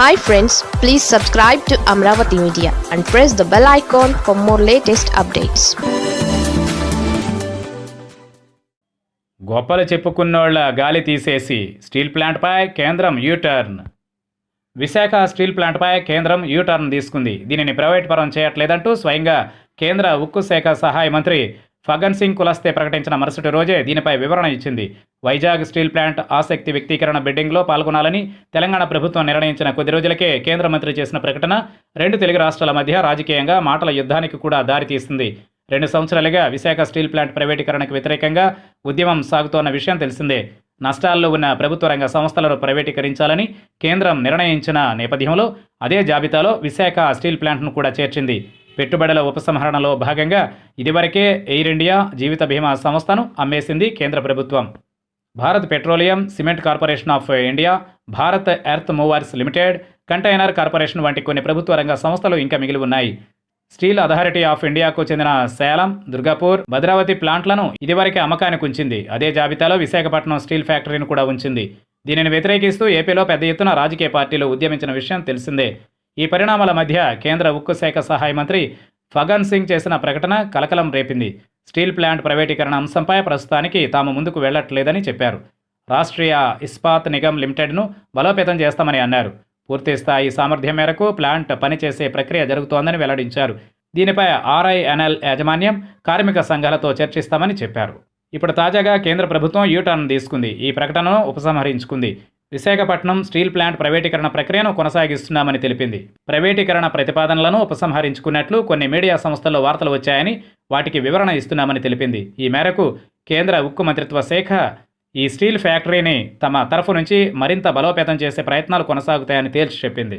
Hi friends please subscribe to Amaravati media and press the bell icon for more latest updates గొప్పలు చెప్పుకున్నోళ్ళ గాలి తీసేసి steel ప్లాంట్పై కేంద్రం U turn. Visakha steel ప్లాంట్పై కేంద్రం U turn తీసుకుంది. దీనిని ప్రైవేట్ పరం చేయట్లేదంటూ స్వయంగా కేంద్ర ఉక్కు శాఖ సహాయ మంత్రి ఫగన్ సింగ్ కులస్తే ప్రకటించిన మరుసటి రోజే దీనిపై వివరణ ఇచ్చింది. వైజాగ్ స్టీల్ ప్లాంట్ ఆసక్తి వ్యక్తీకరణ బిడ్డింగ్లో పాల్గొనాలని తెలంగాణ ప్రభుత్వం నిర్ణయించిన కొద్ది రోజులకే కేంద్ర మంత్రి చేసిన ప్రకటన రెండు తెలుగు రాష్ట్రాల మధ్య రాజకీయంగా మాటల యుద్ధానికి కూడా దారితీస్తుంది రెండు సంవత్సరాలుగా విశాఖ స్టీల్ ప్లాంట్ ప్రైవేటీకరణకు వ్యతిరేకంగా ఉద్యమం సాగుతోన్న విషయం తెలిసిందే. నష్టాల్లో ఉన్న ప్రభుత్వ రంగ సంస్థలను ప్రైవేటీకరించాలని కేంద్రం నిర్ణయించిన నేపథ్యంలో అదే జాబితాలో విశాఖ స్టీల్ ప్లాంట్ను కూడా చేర్చింది. పెట్టుబడుల ఉపసంహరణలో భాగంగా ఇదివరకే ఎయిర్ ఇండియా జీవిత బీమా సంస్థను అమ్మేసింది కేంద్ర ప్రభుత్వం. Bharat petroleum cement corporation of India Bharat earth movers limited container corporation వంటి కొన్ని ప్రభుత్వ రంగ సంస్థలు ఇంకా మిగిలి ఉన్నాయి. స్టీల్ అథారిటీ ఆఫ్ ఇండియాకు చెందిన సేలం దుర్గాపూర్ భద్రావతి ప్లాంట్లను ఇదివరకే అమ్మకానికి ఉంచింది. అదే జాబితాలో విశాఖపట్నం స్టీల్ ఫ్యాక్టరీని కూడా ఉంచింది. దీనిని వ్యతిరేకిస్తూ ఏపీలో పెద్ద ఎత్తున రాజకీయ పార్టీలు ఉద్యమించిన విషయం తెలిసిందే. ఈ పరిణామాల మధ్య కేంద్ర ఉక్కు శాఖ సహాయ మంత్రి ఫగన్ సింగ్ చేసిన ప్రకటన కలకలం రేపింది. స్టీల్ ప్లాంట్ ప్రైవేటీకరణ అంశంపై ప్రస్తుతానికి తాము ముందుకు వెళ్ళట్లేదని చెప్పారు. రాష్ట్రీయ ఇస్పాత్ నిగమ్ లిమిటెడ్ను బలోపేతం చేస్తామని అన్నారు. పూర్తి స్థాయి సామర్థ్యం మేరకు ప్లాంట్ పనిచేసే ప్రక్రియ జరుగుతోందని వెల్లడించారు. దీనిపై ఆర్ఐఎన్ఎల్ యాజమాన్యం కార్మిక సంఘాలతో చర్చిస్తామని చెప్పారు. ఇప్పుడు తాజాగా కేంద్ర ప్రభుత్వం యూటర్న్ తీసుకుంది. ఈ ప్రకటనను ఉపసంహరించుకుంది. విశాఖపట్నం స్టీల్ ప్లాంట్ ప్రైవేటీకరణ ప్రక్రియను కొనసాగిస్తున్నామని తెలిపింది. ప్రైవేటీకరణ ప్రతిపాదనలను ఉపసంహరించుకున్నట్లు కొన్ని మీడియా సంస్థల్లో వార్తలు వచ్చాయని వాటికి వివరణ ఇస్తున్నామని తెలిపింది. ఈ మేరకు కేంద్ర ఉక్కు మంత్రిత్వ శాఖ ఈ స్టీల్ ఫ్యాక్టరీని తమ తరఫు నుంచి మరింత బలోపేతం చేసే ప్రయత్నాలు కొనసాగుతాయని తేల్చి చెప్పింది.